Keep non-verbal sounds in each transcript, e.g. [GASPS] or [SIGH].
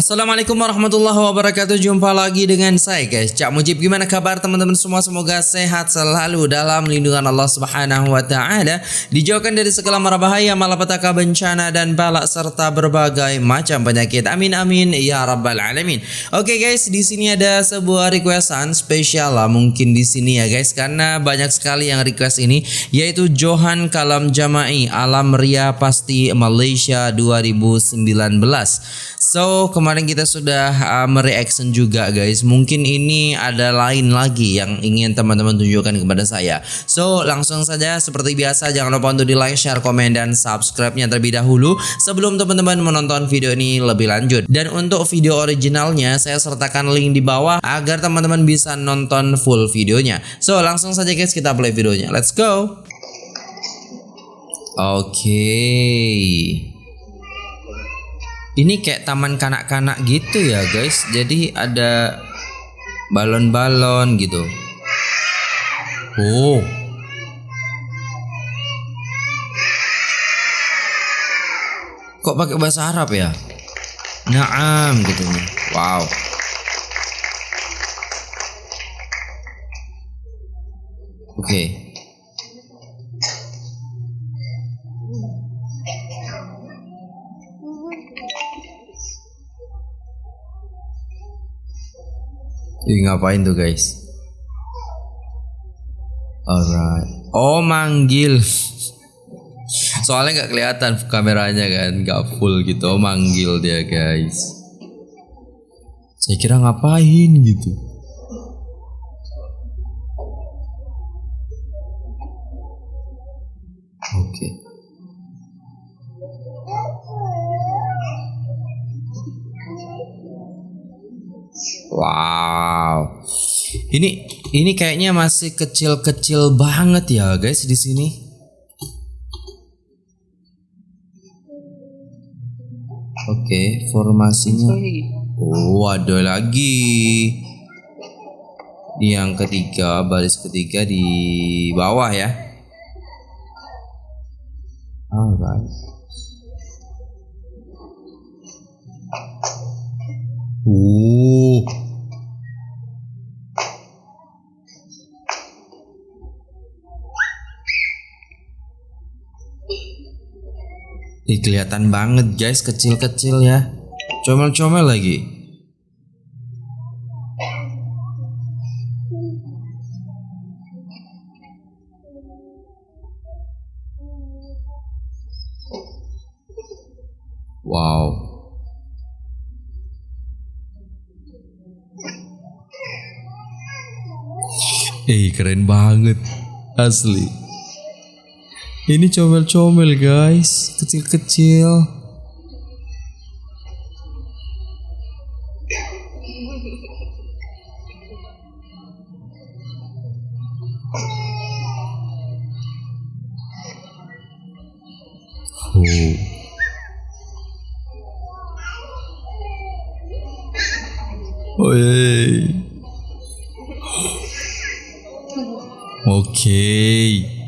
Assalamualaikum warahmatullahi wabarakatuh. Jumpa lagi dengan saya guys. Cak Mujib Gimana kabar teman-teman semua? Semoga sehat selalu dalam lindungan Allah subhanahu wa ta'ala. Dijauhkan dari segala mara bahaya Malapetaka bencana dan balak Serta berbagai macam penyakit. Amin amin ya rabbal alamin. Oke guys di sini ada sebuah requestan spesial lah Mungkin di sini ya guys. Karena banyak sekali yang request ini Yaitu Johan Kalam Jamai Alam Ria Pasti Malaysia 2019 So kemarin kemarin kita sudah uh, mereaction juga guys. Mungkin ini ada lain lagi yang ingin teman-teman tunjukkan kepada saya. So langsung saja seperti biasa jangan lupa untuk di like, share, komen dan subscribe-nya terlebih dahulu sebelum teman-teman menonton video ini lebih lanjut. Dan untuk video originalnya saya sertakan link di bawah agar teman-teman bisa nonton full videonya. So langsung saja guys kita play videonya. Let's go. Oke. Okay. Ini kayak taman kanak-kanak gitu ya guys. Jadi ada balon-balon gitu. Oh. Kok pakai bahasa Arab ya? Naam gitu nih. Wow. Oke. Okay. Ih, ngapain tuh guys? Alright. Oh manggil. Soalnya nggak kelihatan kameranya kan, nggak full gitu. Oh manggil dia guys. Saya kira ngapain gitu. Ini ini kayaknya masih kecil-kecil banget ya guys di sini. Oke, okay, formasinya. Oh, ada lagi. Yang ketiga, baris ketiga di bawah ya. Alright. Ih, kelihatan banget guys kecil-kecil ya. Comel-comel lagi. Wow. Eh keren banget Asli ini comel-comel guys, kecil-kecil. Oh. Oh, [GASPS] Oke.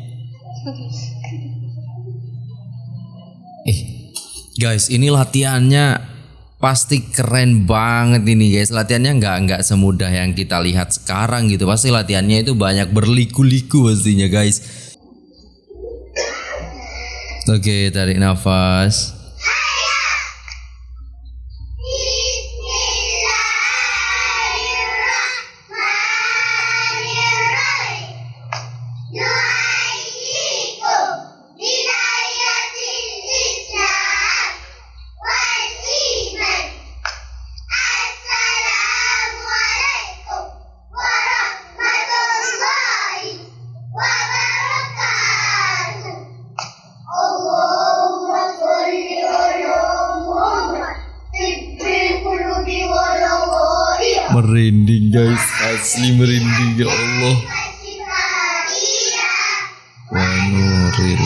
Guys, ini latihannya pasti keren banget ini guys. Latihannya nggak nggak semudah yang kita lihat sekarang gitu. Pasti latihannya itu banyak berliku-liku pastinya guys. Oke, tarik nafas. Merinding guys. Asli merinding ya Allah. Wa nuril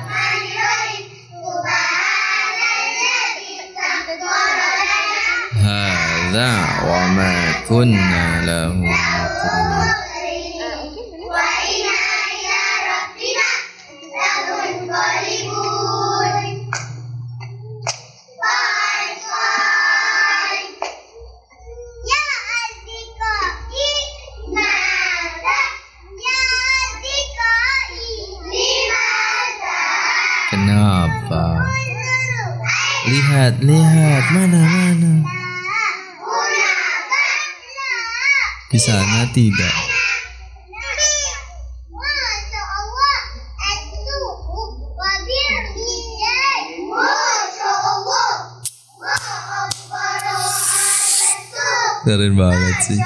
وما كنا له مقرنين Kenapa? Lihat, lihat, mana, mana. Di sana tidak. Keren banget sih.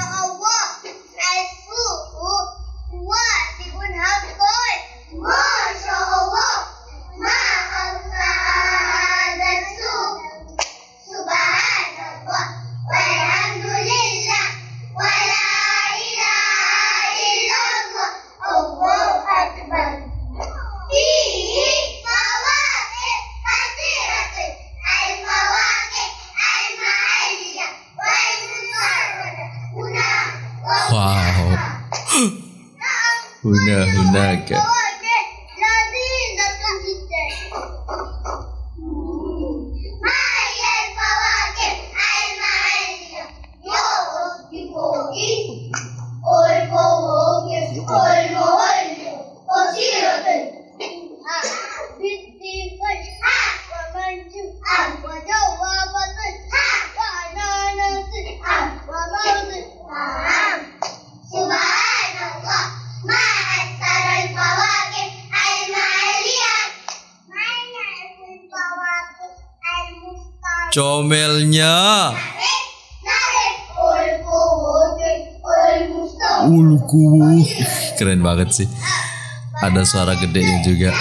namanya? Ulku Keren banget sih. Ada suara gedenya juga.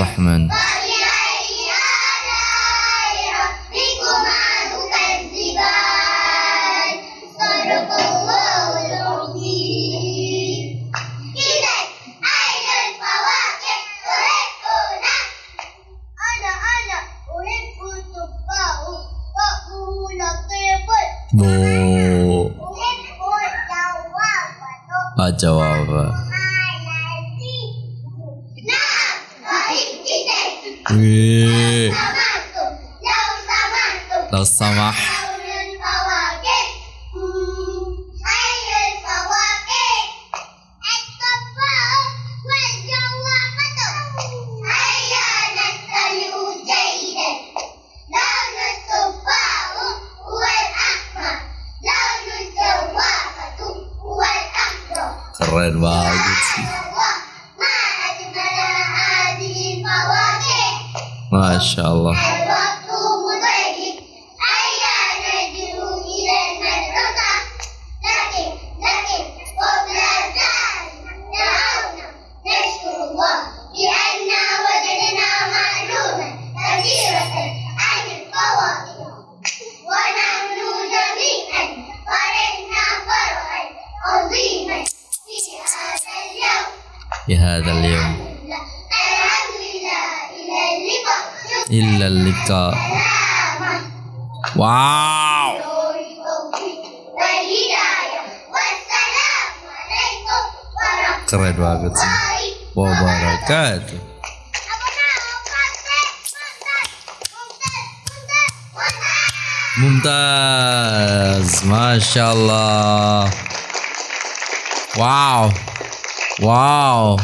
الرحمن. 老三万 bisa wow. Keren banget sih. Wabarakatuh Mumtaz, Masya Allah. Wow, wow.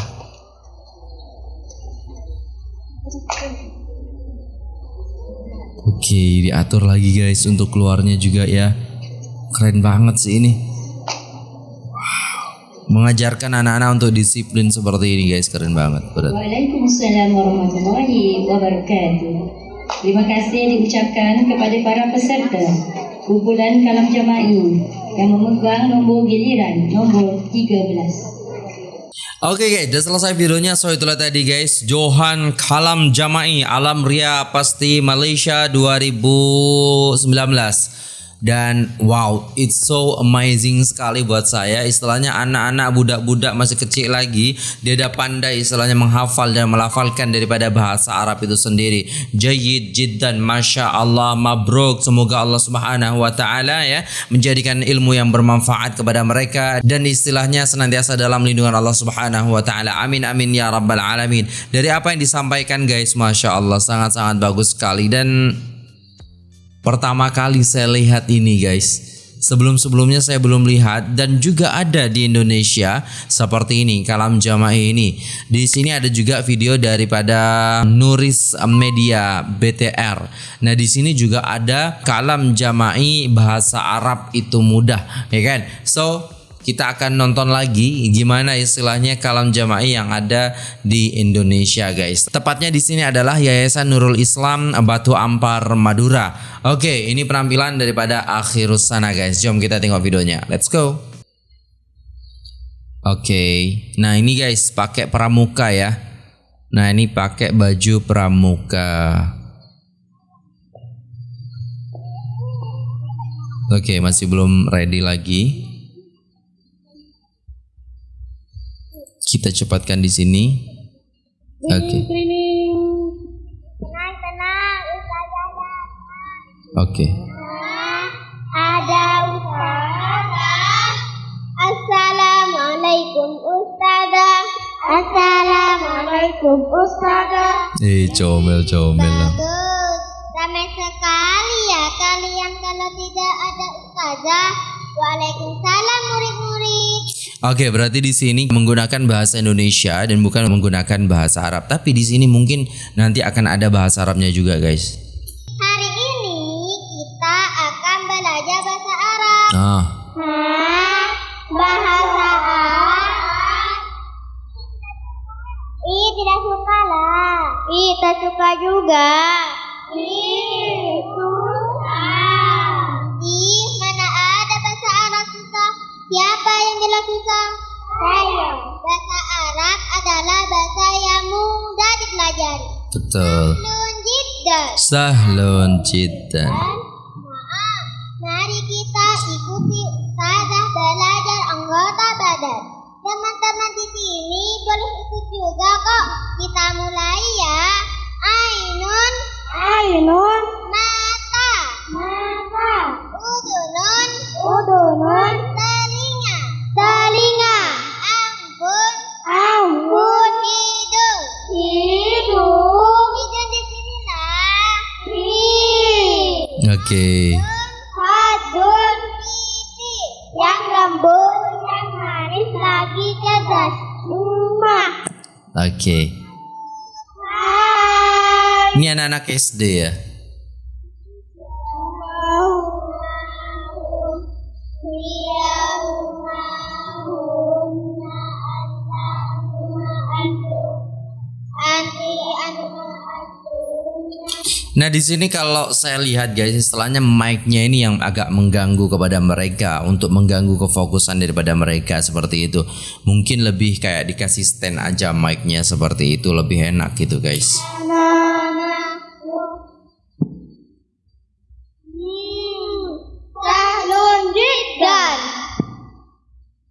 Oke, diatur lagi guys untuk keluarnya juga ya. Keren banget sih ini. Mengajarkan anak-anak untuk disiplin seperti ini guys, keren banget. Berat. Waalaikumsalam warahmatullahi wabarakatuh. Terima kasih diucapkan kepada para peserta kumpulan kalam jama'i yang memegang nombor giliran nombor 13. Oke guys, udah selesai videonya. So itulah tadi guys, Johan Kalam Jamai Alam Ria Pasti Malaysia 2019. Dan wow, it's so amazing sekali buat saya. Istilahnya anak-anak budak-budak masih kecil lagi, dia udah pandai istilahnya menghafal dan melafalkan daripada bahasa Arab itu sendiri. Jayyid jiddan, masya Allah, mabruk. Semoga Allah Subhanahu Wa Taala ya menjadikan ilmu yang bermanfaat kepada mereka dan istilahnya senantiasa dalam lindungan Allah Subhanahu Wa Taala. Amin amin ya rabbal alamin. Dari apa yang disampaikan guys, masya Allah sangat-sangat bagus sekali dan Pertama kali saya lihat ini guys. Sebelum-sebelumnya saya belum lihat dan juga ada di Indonesia seperti ini kalam jamaah ini. Di sini ada juga video daripada Nuris Media BTR. Nah, di sini juga ada kalam jama'i bahasa Arab itu mudah, ya kan? So, kita akan nonton lagi gimana istilahnya kalam jama'i yang ada di Indonesia guys. Tepatnya di sini adalah Yayasan Nurul Islam Batu Ampar Madura. Oke, ini penampilan daripada akhirus sana guys. Jom kita tengok videonya. Let's go. Oke. Nah, ini guys pakai pramuka ya. Nah, ini pakai baju pramuka. Oke, masih belum ready lagi. Kita cepatkan di sini. Oke. Tenang, tenang, Ustazah datang. Oke. Ada Ustazah. Assalamualaikum Ustazah. Assalamualaikum Ustazah. Eh, comel-comel lah. Bagus. Ramai sekali ya kalian kalau tidak ada Ustazah. Waalaikumsalam murid-murid. Oke, berarti di sini menggunakan bahasa Indonesia dan bukan menggunakan bahasa Arab. Tapi di sini mungkin nanti akan ada bahasa Arabnya juga, guys. Susah? Saya. Bahasa Arab adalah bahasa yang mudah dipelajari. betul. Nun jiddan. Sahlun jiddan. Oke. Hadun pipi yang lembut, yang manis lagi cerdas. Rumah. Oke. Hai. Ini anak-anak SD ya. Nah di sini kalau saya lihat guys, istilahnya mic-nya ini yang agak mengganggu kepada mereka untuk mengganggu kefokusan daripada mereka seperti itu. Mungkin lebih kayak dikasih stand aja mic-nya seperti itu lebih enak gitu guys.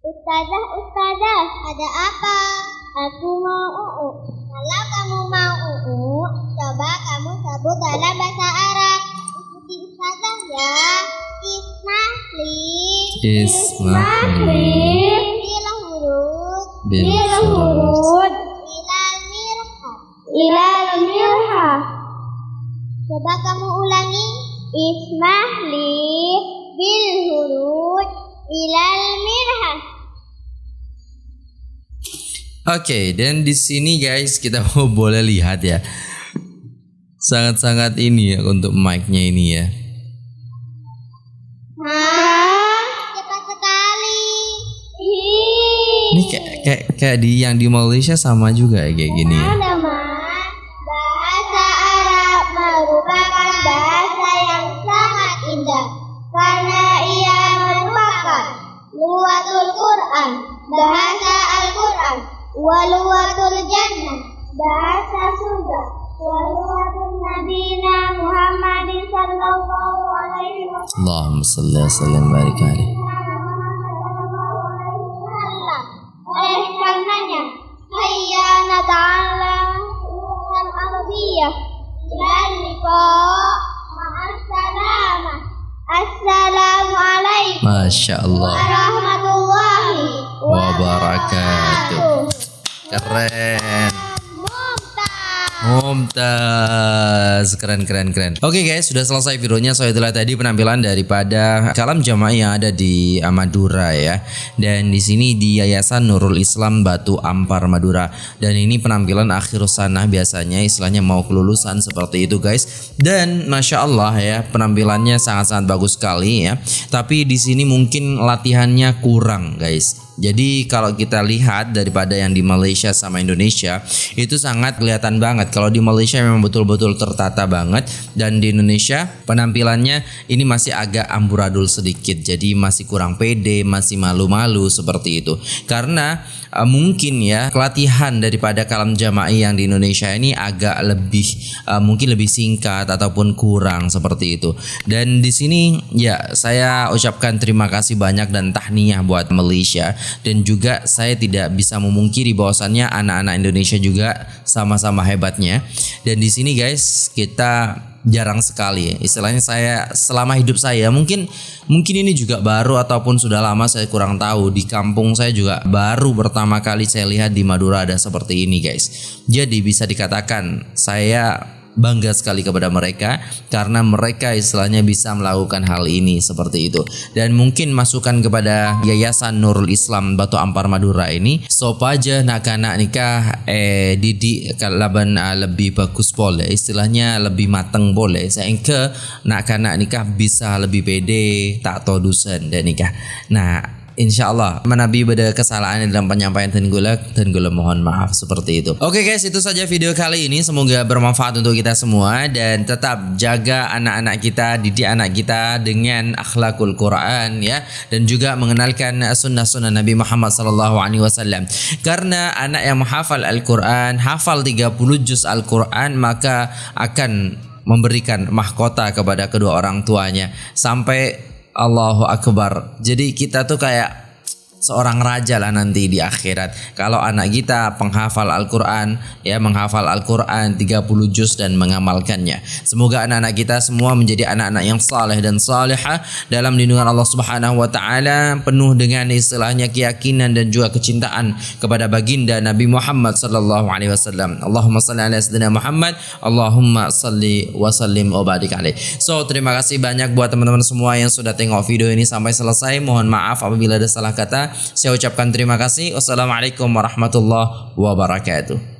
Ustazah, ustazah, ada apa? Aku mau uu. Kalau kamu mau Coba kamu sebut dalam bahasa Arab. Ikuti ustazah ya. Ismahli. Ismahli. Bila huruf. Bila huruf. Ilal mirha. Ilal mirha. Coba kamu ulangi. Ismahli bil huruf ilal mirha. Oke, okay, dan di sini guys kita [LAUGHS] boleh lihat ya. Sangat-sangat ini ya untuk mic-nya ini ya. Hah? Cepat sekali. Ini kayak kayak kayak di yang di Malaysia sama juga ya kayak gini ya. Ada Mak. Bahasa Arab merupakan bahasa yang sangat indah karena ia merupakan luwatul Quran, bahasa Al-Quran, waluwatul jannah, bahasa surga, waluwatul Wa sallim wa barik alaihi. Oleh karenanya, hayya nata'ala al arabiyah dan ma'assalamah. Assalamualaikum Masya Allah. warahmatullahi Wabarakatuh. Keren. Mumtaz. Keren keren keren. Oke guys sudah selesai videonya. So itulah tadi penampilan daripada Kalam jamaah yang ada di uh, Madura ya. Dan di sini di Yayasan Nurul Islam Batu Ampar Madura. Dan ini penampilan akhir sana biasanya Istilahnya mau kelulusan seperti itu guys. Dan Masya Allah ya Penampilannya sangat-sangat bagus sekali ya. Tapi di sini mungkin latihannya kurang guys jadi kalau kita lihat daripada yang di Malaysia sama Indonesia itu sangat kelihatan banget. Kalau di Malaysia memang betul-betul tertata banget dan di Indonesia penampilannya ini masih agak amburadul sedikit. Jadi masih kurang pede, masih malu-malu seperti itu. Karena uh, mungkin ya pelatihan daripada kalam jama'i yang di Indonesia ini agak lebih uh, mungkin lebih singkat ataupun kurang seperti itu. Dan di sini ya saya ucapkan terima kasih banyak dan tahniyah buat Malaysia dan juga saya tidak bisa memungkiri bahwasannya anak-anak Indonesia juga sama-sama hebatnya. Dan di sini guys kita jarang sekali. Istilahnya saya selama hidup saya mungkin mungkin ini juga baru ataupun sudah lama saya kurang tahu. Di kampung saya juga baru pertama kali saya lihat di Madura ada seperti ini guys. Jadi bisa dikatakan saya bangga sekali kepada mereka karena mereka istilahnya bisa melakukan hal ini seperti itu. Dan mungkin masukan kepada Yayasan Nurul Islam Batu Ampar Madura ini sop aja nak anak nikah eh didik kalaban uh, lebih bagus boleh istilahnya lebih mateng boleh. Sehingga nak anak nikah bisa lebih pede tak tahu dusen dan nikah. Nah Insya Allah menabi pada kesalahan dalam penyampaian tenggula tenggula mohon maaf seperti itu. Oke guys itu saja video kali ini. Semoga bermanfaat untuk kita semua dan tetap jaga anak-anak kita didik anak kita dengan akhlakul Quran ya dan juga mengenalkan sunnah-sunnah Nabi Muhammad SAW karena anak yang menghafal Al-Quran hafal 30 juz Al-Quran maka akan memberikan mahkota kepada kedua orang tuanya. Sampai Allahu Akbar. Jadi kita tuh kayak seorang raja lah nanti di akhirat. Kalau anak kita penghafal Al-Qur'an ya menghafal Al-Qur'an 30 juz dan mengamalkannya. Semoga anak-anak kita semua menjadi anak-anak yang saleh dan salihah dalam lindungan Allah Subhanahu wa taala penuh dengan istilahnya keyakinan dan juga kecintaan kepada baginda Nabi Muhammad sallallahu alaihi wasallam. Allahumma salli ala sayyidina Muhammad, Allahumma salli wa sallim wa barik. So, terima kasih banyak buat teman-teman semua yang sudah tengok video ini sampai selesai. Mohon maaf apabila ada salah kata. Saya ucapkan terima kasih. Wassalamualaikum warahmatullahi wabarakatuh.